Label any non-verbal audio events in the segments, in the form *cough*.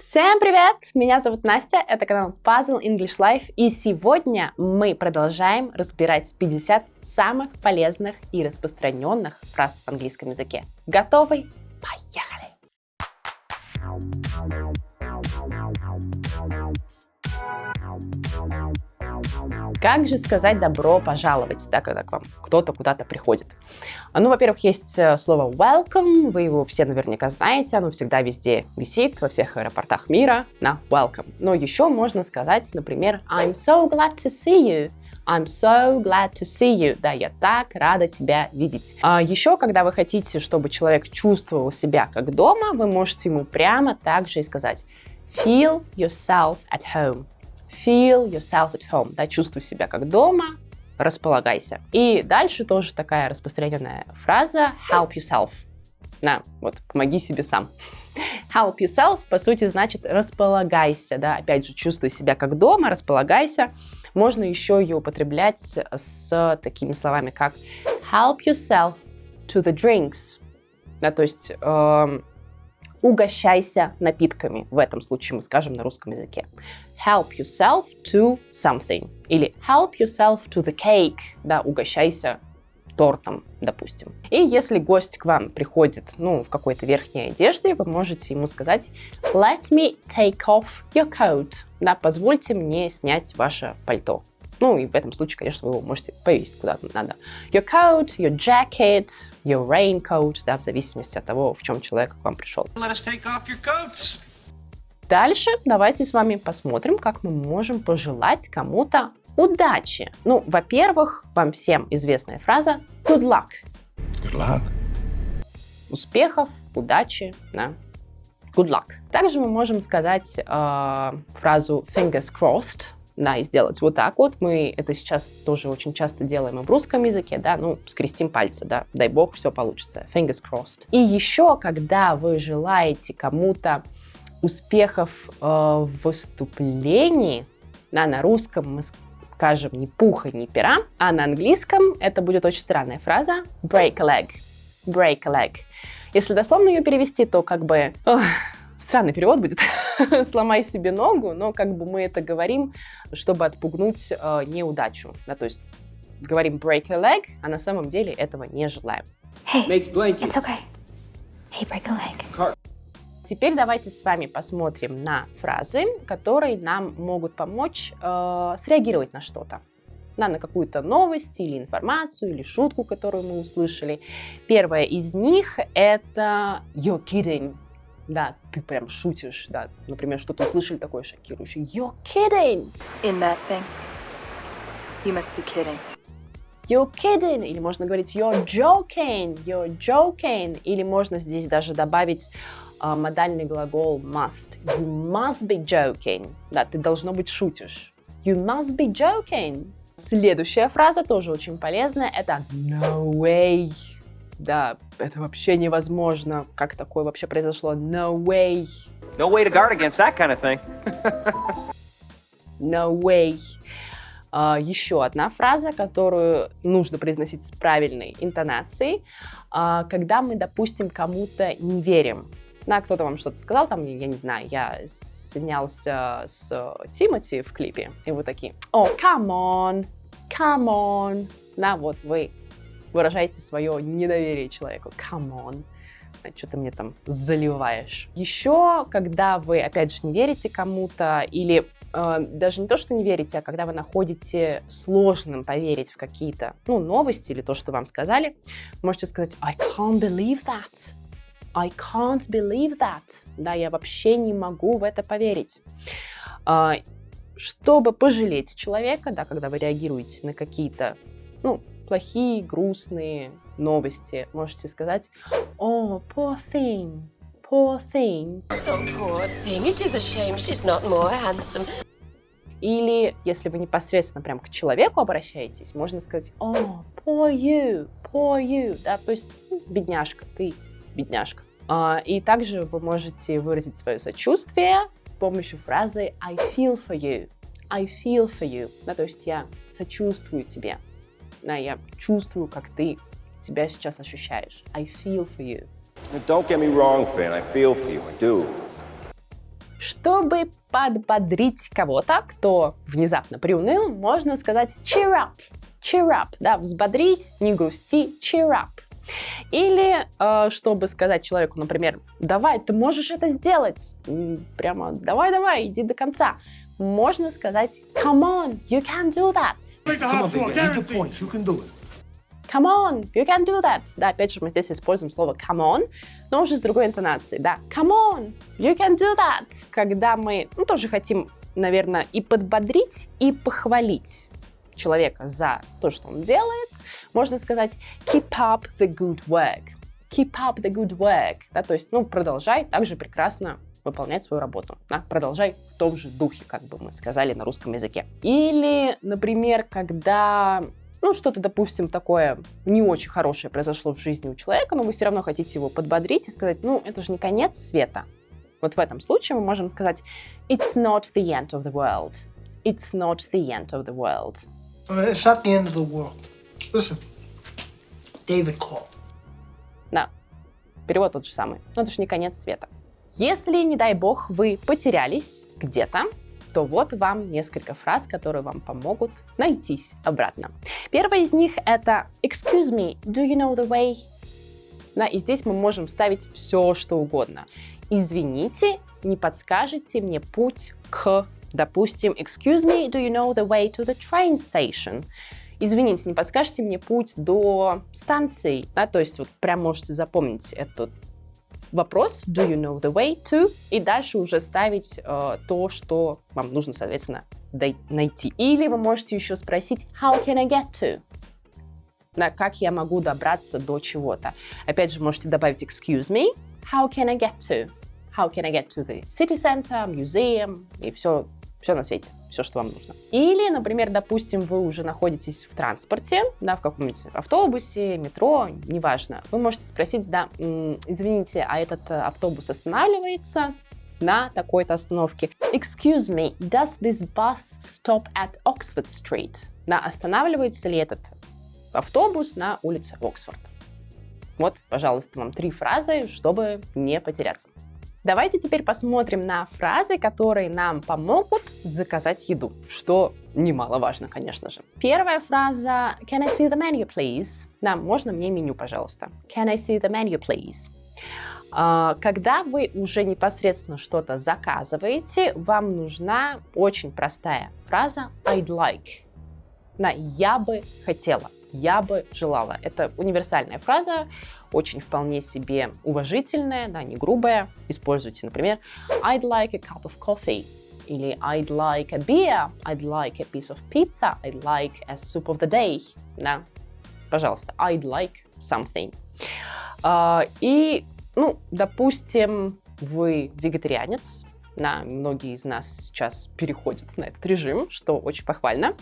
Всем привет! Меня зовут Настя, это канал Puzzle English Life, и сегодня мы продолжаем разбирать 50 самых полезных и распространенных фраз в английском языке. Готовы? Поехали! Как же сказать добро пожаловать, да, когда к вам кто-то куда-то приходит? Ну, во-первых, есть э, слово welcome, вы его все наверняка знаете, оно всегда везде висит, во всех аэропортах мира на welcome. Но еще можно сказать, например, I'm so glad to see you. I'm so glad to see you. Да, я так рада тебя видеть. А еще, когда вы хотите, чтобы человек чувствовал себя как дома, вы можете ему прямо так же и сказать Feel yourself at home. Feel yourself at home. Да, чувствуй себя как дома, располагайся. И дальше тоже такая распространенная фраза help yourself. На, вот, помоги себе сам. *laughs* Help yourself, по сути, значит располагайся, да, опять же, чувствуй себя как дома, располагайся. Можно еще ее употреблять с такими словами, как help yourself to the drinks, да, то есть э, угощайся напитками. В этом случае мы скажем на русском языке. Help yourself to something. Или help yourself to the cake. Да, угощайся тортом, допустим. И если гость к вам приходит, ну, в какой-то верхней одежде, вы можете ему сказать Let me take off your coat. Да, позвольте мне снять ваше пальто. Ну, и в этом случае, конечно, вы его можете повесить куда надо. Your coat, your jacket, your raincoat, да, в зависимости от того, в чем человек к вам пришел. Let us take off your coats. Дальше давайте с вами посмотрим, как мы можем пожелать кому-то удачи. Ну, во-первых, вам всем известная фраза good luck. Good luck. Успехов, удачи, да. Good luck. Также мы можем сказать э, фразу fingers crossed, да, и сделать вот так вот. Мы это сейчас тоже очень часто делаем и в русском языке, да, ну, скрестим пальцы, да, дай бог, все получится, fingers crossed. И еще, когда вы желаете кому-то успехов э, в выступлении, да, на русском мы скажем не пуха, не пера, а на английском это будет очень странная фраза break a leg, break a leg. Если дословно ее перевести, то как бы... Ох, странный перевод будет, *laughs* сломай себе ногу, но как бы мы это говорим, чтобы отпугнуть э, неудачу. Да, то есть говорим break a leg, а на самом деле этого не желаем. Hey, it's okay. Hey, break a leg. Car Теперь давайте с вами посмотрим на фразы, которые нам могут помочь э, среагировать на что-то. На, на какую-то новость или информацию, или шутку, которую мы услышали. Первая из них это «you're kidding». Да, ты прям шутишь, да. Например, что-то услышали такое шокирующее. You're kidding! In that thing. You must be kidding. You're kidding! Или можно говорить you're joking, you're joking. Или можно здесь даже добавить uh, модальный глагол must. You must be joking. Да, ты должно быть шутишь. You must be joking. Следующая фраза тоже очень полезная. Это no way да, это вообще невозможно. Как такое вообще произошло? No way. No way to guard against that kind of thing. no way. Uh, еще одна фраза, которую нужно произносить с правильной интонацией, uh, когда мы, допустим, кому-то не верим. Да, кто-то вам что-то сказал, там, я не знаю, я снялся с Тимати в клипе, и вы такие, о, come on, come on. Да, вот вы выражаете свое недоверие человеку. Come on что ты мне там заливаешь. Еще, когда вы, опять же, не верите кому-то или э, даже не то, что не верите, а когда вы находите сложным поверить в какие-то ну, новости или то, что вам сказали, можете сказать I can't believe that. I can't believe that. Да, я вообще не могу в это поверить. Э, чтобы пожалеть человека, да, когда вы реагируете на какие-то ну, плохие, грустные новости, можете сказать «Oh, poor thing, poor thing». Oh, poor thing, it is a shame she's not more handsome. Или, если вы непосредственно прям к человеку обращаетесь, можно сказать «Oh, poor you, poor you», да, то есть ну, «бедняжка, ты бедняжка». Uh, и также вы можете выразить свое сочувствие с помощью фразы I feel for you. I feel for you. Да, то есть я сочувствую тебе да, я чувствую, как ты себя сейчас ощущаешь. I feel for you. Don't get me wrong, Finn, I feel for you, I do. Чтобы подбодрить кого-то, кто внезапно приуныл, можно сказать cheer up. Cheer up, да, взбодрись, не грусти, cheer up. Или, э, чтобы сказать человеку, например, давай, ты можешь это сделать, прямо давай-давай, иди до конца, можно сказать come on, you can do that. Come on, baby, your point, you can do it. Come on, you can do that. Да, опять же, мы здесь используем слово come on, но уже с другой интонацией. Да, come on, you can do that. Когда мы ну, тоже хотим, наверное, и подбодрить, и похвалить человека за то, что он делает, можно сказать keep up the good work. Keep up the good work. Да, то есть, ну, продолжай также прекрасно выполнять свою работу. Да? Продолжай в том же духе, как бы мы сказали на русском языке. Или, например, когда ну, что-то, допустим, такое не очень хорошее произошло в жизни у человека, но вы все равно хотите его подбодрить и сказать, ну, это же не конец света. Вот в этом случае мы можем сказать It's not the end of the world. It's not the end of the world. It's not the end of the world. Listen, David called. Да, перевод тот же самый. Но это же не конец света. Если, не дай бог, вы потерялись где-то, то вот вам несколько фраз, которые вам помогут найтись обратно. Первая из них это «Excuse me, do you know the way?» да, И здесь мы можем вставить все, что угодно. Извините, не подскажете мне путь к, допустим, «Excuse me, do you know the way to the train station?» Извините, не подскажете мне путь до станции? Да, то есть вот прям можете запомнить этот вопрос do you know the way to и дальше уже ставить э, то, что вам нужно, соответственно, найти. Или вы можете еще спросить how can I get to? Да, как я могу добраться до чего-то. Опять же, можете добавить excuse me, how can I get to? How can I get to the city center, museum и все, все на свете все, что вам нужно. Или, например, допустим, вы уже находитесь в транспорте, да, в каком-нибудь автобусе, метро, неважно. Вы можете спросить, да, извините, а этот э, автобус останавливается на такой-то остановке. Excuse me, does this bus stop at Oxford Street? Да, останавливается ли этот автобус на улице Оксфорд? Вот, пожалуйста, вам три фразы, чтобы не потеряться. Давайте теперь посмотрим на фразы, которые нам помогут заказать еду, что немаловажно, конечно же. Первая фраза «Can I see the menu, please?» Да, можно мне меню, пожалуйста. «Can I see the menu, please?» а, когда вы уже непосредственно что-то заказываете, вам нужна очень простая фраза «I'd like». Да, «Я бы хотела», «Я бы желала». Это универсальная фраза, очень вполне себе уважительная, да, не грубая. Используйте, например, I'd like a cup of coffee или I'd like a beer, I'd like a piece of pizza, I'd like a soup of the day. Да, пожалуйста, I'd like something. Uh, и, ну, допустим, вы вегетарианец, на многие из нас сейчас переходят на этот режим, что очень похвально,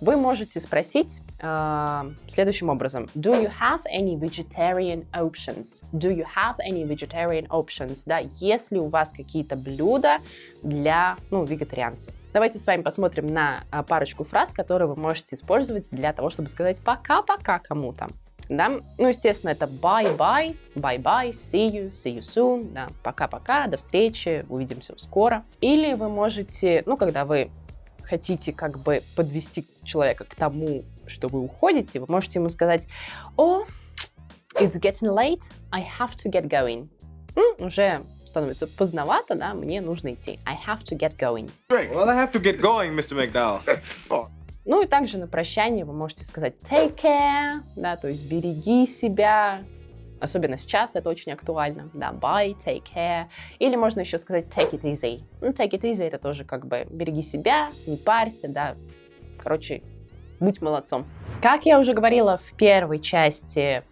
вы можете спросить э, следующим образом. Do you have any vegetarian options? Do you have any vegetarian options? Да, есть ли у вас какие-то блюда для, ну, вегетарианцев? Давайте с вами посмотрим на а, парочку фраз, которые вы можете использовать для того, чтобы сказать пока-пока кому-то да. Ну, естественно, это bye-bye, bye-bye, see you, see you soon, да, пока-пока, до встречи, увидимся скоро. Или вы можете, ну, когда вы хотите как бы подвести человека к тому, что вы уходите, вы можете ему сказать, о, oh, it's getting late, I have to get going. М, уже становится поздновато, да, мне нужно идти. I have to get going. Well, I have to get going, Mr. McDowell. *laughs* Ну и также на прощание вы можете сказать take care, да, то есть береги себя, особенно сейчас это очень актуально, да, bye, take care, или можно еще сказать take it easy. Ну, take it easy это тоже как бы береги себя, не парься, да, короче, будь молодцом. Как я уже говорила в первой части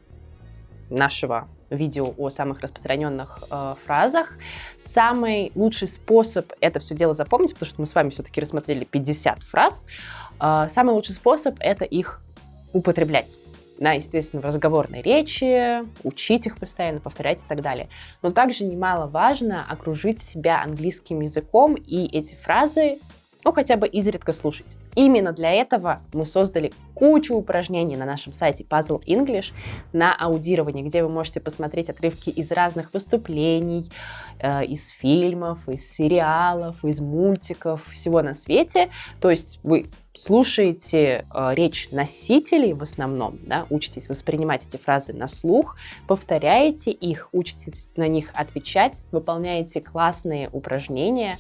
нашего видео о самых распространенных э, фразах. Самый лучший способ это все дело запомнить, потому что мы с вами все-таки рассмотрели 50 фраз, самый лучший способ — это их употреблять. Да, естественно, в разговорной речи, учить их постоянно, повторять и так далее. Но также немаловажно окружить себя английским языком и эти фразы ну хотя бы изредка слушать. Именно для этого мы создали кучу упражнений на нашем сайте Puzzle English на аудирование, где вы можете посмотреть отрывки из разных выступлений, э, из фильмов, из сериалов, из мультиков, всего на свете. То есть вы слушаете э, речь носителей в основном, да, учитесь воспринимать эти фразы на слух, повторяете их, учитесь на них отвечать, выполняете классные упражнения.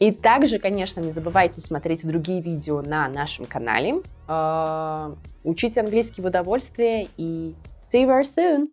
И также, конечно, не забывайте смотреть другие видео на нашем канале. Э, учите английский в удовольствие и see you very soon!